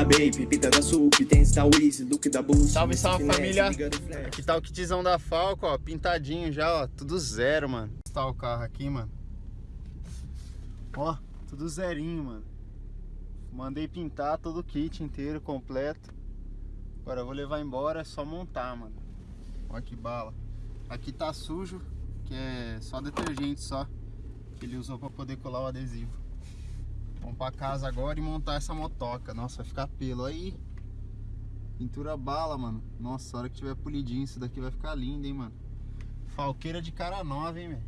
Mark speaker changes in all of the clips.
Speaker 1: Da Bape, Pita da Sup, Tens da Wiz, Look da Boost.
Speaker 2: Salve, salve
Speaker 1: Finesse,
Speaker 2: família! Aqui tá o kitzão da Falco, ó, pintadinho já, ó, tudo zero, mano. Tá o carro aqui, mano. Ó, tudo zerinho, mano. Mandei pintar todo o kit inteiro, completo. Agora eu vou levar embora, é só montar, mano. Ó que bala. Aqui tá sujo, que é só detergente só. Que ele usou pra poder colar o adesivo. Vamos pra casa agora e montar essa motoca. Nossa, vai ficar pelo aí. Pintura bala, mano. Nossa, a hora que tiver polidinho, isso daqui vai ficar lindo, hein, mano. Falqueira de cara nova, hein, velho.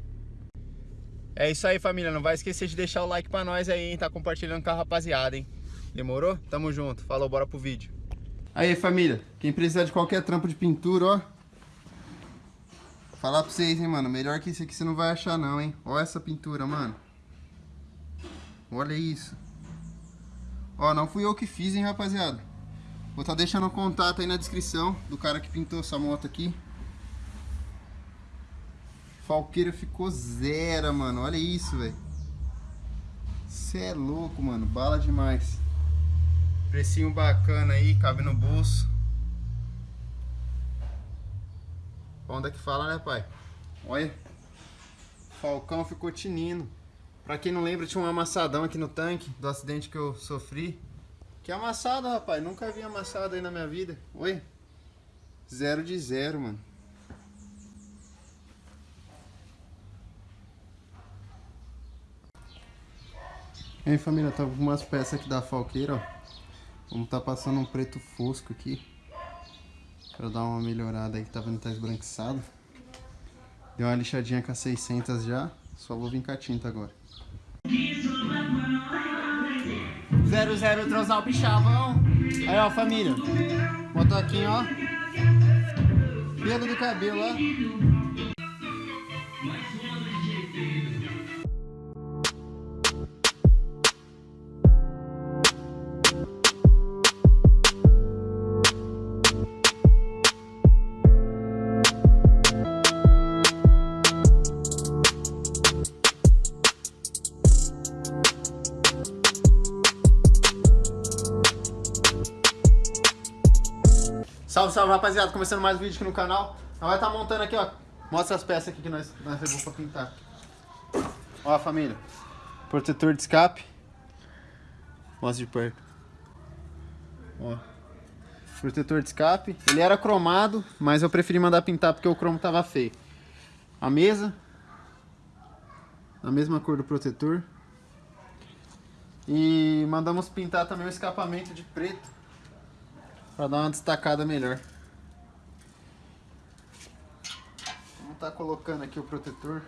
Speaker 2: É isso aí, família. Não vai esquecer de deixar o like pra nós aí, hein. Tá compartilhando com a rapaziada, hein. Demorou? Tamo junto. Falou, bora pro vídeo. Aí, família. Quem precisar de qualquer trampo de pintura, ó. Falar pra vocês, hein, mano. Melhor que isso aqui você não vai achar, não, hein. Olha essa pintura, mano. Olha isso. Ó, não fui eu que fiz, hein, rapaziada. Vou estar tá deixando o contato aí na descrição do cara que pintou essa moto aqui. Falqueira ficou zero, mano. Olha isso, velho. Você é louco, mano. Bala demais. Precinho bacana aí, cabe no bolso. Onda que fala, né, pai? Olha. Falcão ficou tinindo. Pra quem não lembra, tinha um amassadão aqui no tanque do acidente que eu sofri. Que amassado, rapaz. Nunca vi amassado aí na minha vida. Oi? Zero de zero, mano. E aí, família, tá com umas peças aqui da falqueira, ó. Vamos tá passando um preto fosco aqui. Pra dar uma melhorada aí, que tá vendo que tá esbranquiçado. Deu uma lixadinha com a 600 já. Só vou vir com a tinta agora. 00 transar o bichavão. Aí, ó, família. Motoquinho, ó. Pelo do cabelo, ó. Salve, salve, rapaziada. Começando mais um vídeo aqui no canal. Nós vai estar tá montando aqui, ó. Mostra as peças aqui que nós, nós levamos pra pintar. Ó, família. Protetor de escape. Mostra de perto. Ó. Protetor de escape. Ele era cromado, mas eu preferi mandar pintar porque o cromo tava feio. A mesa. A mesma cor do protetor. E mandamos pintar também o escapamento de preto. Pra dar uma destacada melhor. Vamos estar tá colocando aqui o protetor.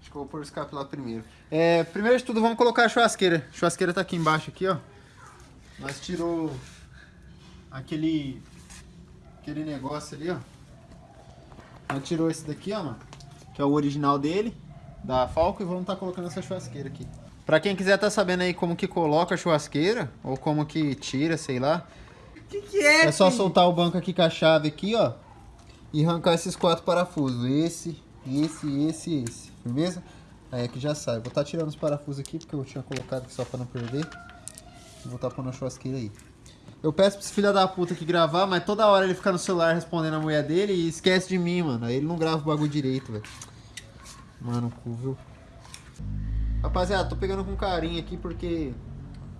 Speaker 2: Acho que eu vou pôr o escape lá primeiro. É, primeiro de tudo, vamos colocar a churrasqueira. A churrasqueira tá aqui embaixo, aqui, ó. Nós tirou aquele, aquele negócio ali, ó. Nós tirou esse daqui, ó, mano. Que é o original dele, da Falco. E vamos estar tá colocando essa churrasqueira aqui. Pra quem quiser tá sabendo aí como que coloca a churrasqueira, ou como que tira, sei lá.
Speaker 3: Que que é?
Speaker 2: É só soltar o banco aqui com a chave aqui, ó. E arrancar esses quatro parafusos. Esse, esse, esse e esse. Firmeza? Aí aqui já sai. Vou estar tá tirando os parafusos aqui, porque eu tinha colocado aqui só pra não perder. Vou estar tá pondo a churrasqueira aí. Eu peço pra esse filho da puta aqui gravar, mas toda hora ele fica no celular respondendo a mulher dele e esquece de mim, mano. Aí ele não grava o bagulho direito, velho. Mano, cu, viu? Rapaziada, tô pegando com carinho aqui porque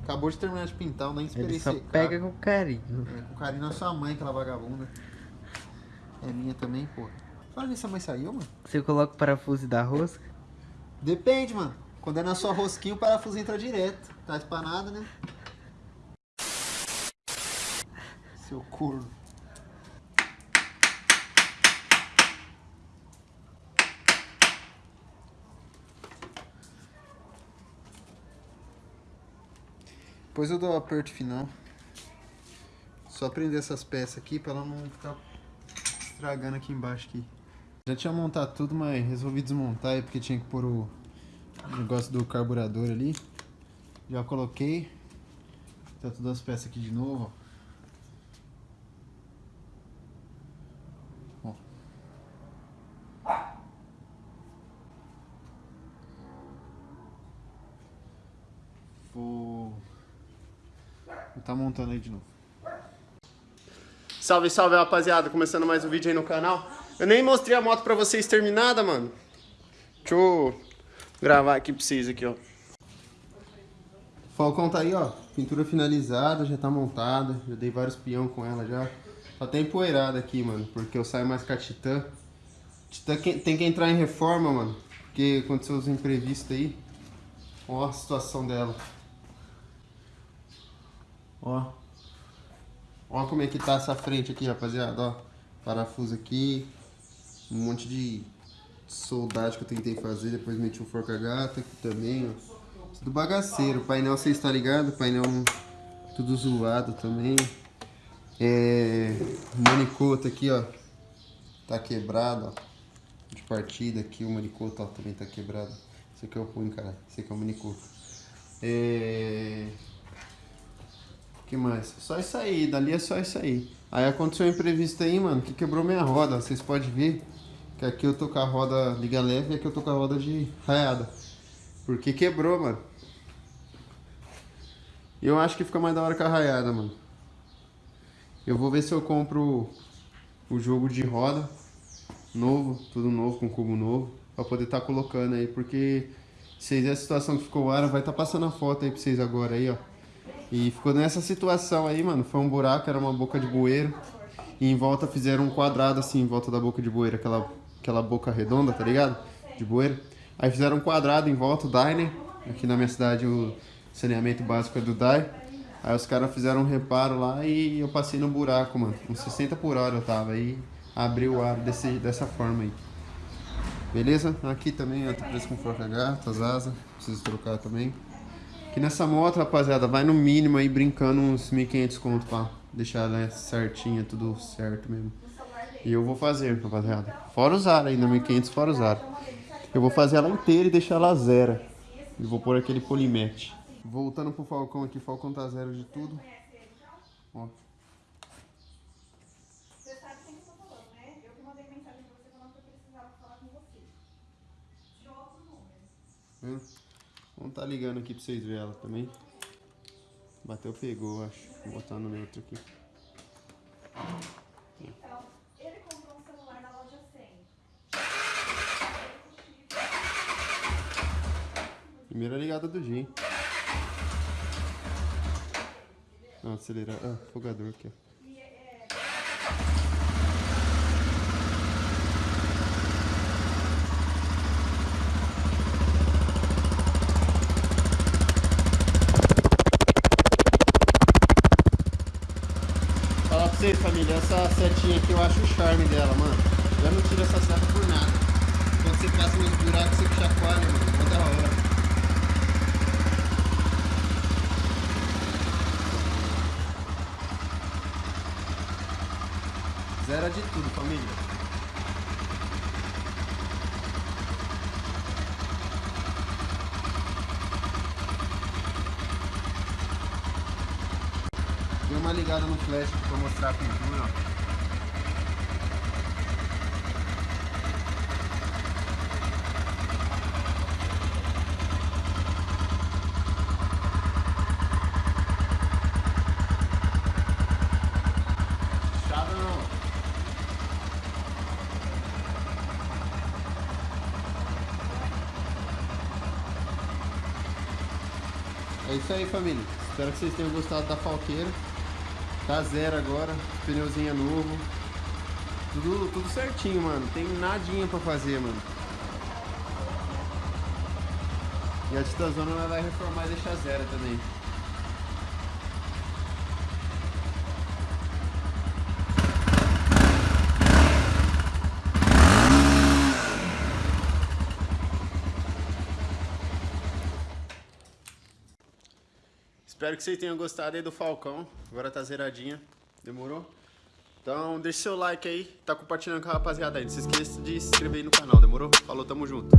Speaker 2: acabou de terminar de pintar, eu nem esperei
Speaker 3: Ele só
Speaker 2: secar.
Speaker 3: pega com carinho.
Speaker 2: É, com carinho na sua mãe, aquela vagabunda. É minha também, pô. Fala nisso, a mãe saiu, mano?
Speaker 3: Você coloca o parafuso da rosca?
Speaker 2: Depende, mano. Quando é na sua rosquinha, o parafuso entra direto. Tá espanado, né? Seu corno. Depois eu dou o aperto final. Só prender essas peças aqui pra ela não ficar estragando aqui embaixo aqui. Já tinha montado tudo, mas resolvi desmontar porque tinha que pôr o negócio do carburador ali. Já coloquei. Tá todas as peças aqui de novo, ó. Tá montando aí de novo. Salve, salve, rapaziada. Começando mais um vídeo aí no canal. Eu nem mostrei a moto pra vocês terminada, mano. Deixa eu gravar aqui pra vocês aqui, ó. Falcão tá aí, ó. Pintura finalizada, já tá montada. Já dei vários peão com ela já. Só tem empoeirada aqui, mano. Porque eu saio mais com a Titã. Titã tem que entrar em reforma, mano. Porque aconteceu os imprevistos aí. Ó a situação dela. Ó. Ó como é que tá essa frente aqui, rapaziada, ó. Parafuso aqui. Um monte de soldagem que eu tentei fazer. Depois meti um forca-gata aqui também, ó. Tudo bagaceiro. O painel, você está ligado? O painel tudo zoado também. É... O manicoto aqui, ó. Tá quebrado, ó. De partida aqui, o manicoto, ó, também tá quebrado. Esse aqui é o ruim, cara. Esse aqui é o manicoto. É... Que mais? Só isso aí, dali é só isso aí. Aí aconteceu um imprevisto aí, mano, que quebrou minha roda. Vocês podem ver que aqui eu tô com a roda liga leve e aqui eu tô com a roda de raiada. Porque quebrou, mano. Eu acho que fica mais da hora com a raiada, mano. Eu vou ver se eu compro o jogo de roda novo, tudo novo, com cubo novo, pra poder estar tá colocando aí, porque vocês a situação que ficou o ar, vai estar tá passando a foto aí pra vocês agora aí, ó. E ficou nessa situação aí, mano, foi um buraco, era uma boca de bueiro, e em volta fizeram um quadrado assim, em volta da boca de bueiro, aquela, aquela boca redonda, tá ligado? De bueiro. Aí fizeram um quadrado em volta, o Diner, aqui na minha cidade o saneamento básico é do DAI. Aí os caras fizeram um reparo lá e eu passei no buraco, mano. Uns 60 por hora eu tava aí, abri o ar desse, dessa forma aí. Beleza? Aqui também eu tô preso com forca gata, as asas, preciso trocar também. Aqui nessa moto, rapaziada, vai no mínimo aí brincando uns 1.500 conto pra deixar ela certinha, tudo certo mesmo. E eu vou fazer, rapaziada. Fora usar ainda, 1.500 fora usar. Eu vou fazer ela inteira e deixar ela zero. E vou pôr aquele polimete. Voltando pro Falcão aqui, Falcão tá zero de tudo. Ó. Você Vamos tá ligando aqui pra vocês verem ela também. Bateu, pegou, acho. Vou botar no neutro aqui. Então, ele comprou um celular na loja 100. Primeira ligada do Jim. Não, acelerar. Ah, fogador aqui, ó. Vocês, família, essa setinha aqui eu acho o charme dela, mano. Eu não tiro essa seta por nada. Quando você passa nos buracos, você chacoalha, mano. Quanta hora. Zero de tudo, família. Dei uma ligada no flash para mostrar a pintura, ó. É isso aí, família. Espero que vocês tenham gostado da falqueira. Tá zero agora, pneuzinho é novo. Tudo, tudo certinho, mano. Tem nadinha pra fazer, mano. E a Titazona vai reformar e deixar zero também. Espero que vocês tenham gostado aí do Falcão. Agora tá zeradinha. Demorou? Então deixa seu like aí. Tá compartilhando com a rapaziada aí. Não se esqueça de se inscrever aí no canal. Demorou? Falou, tamo junto.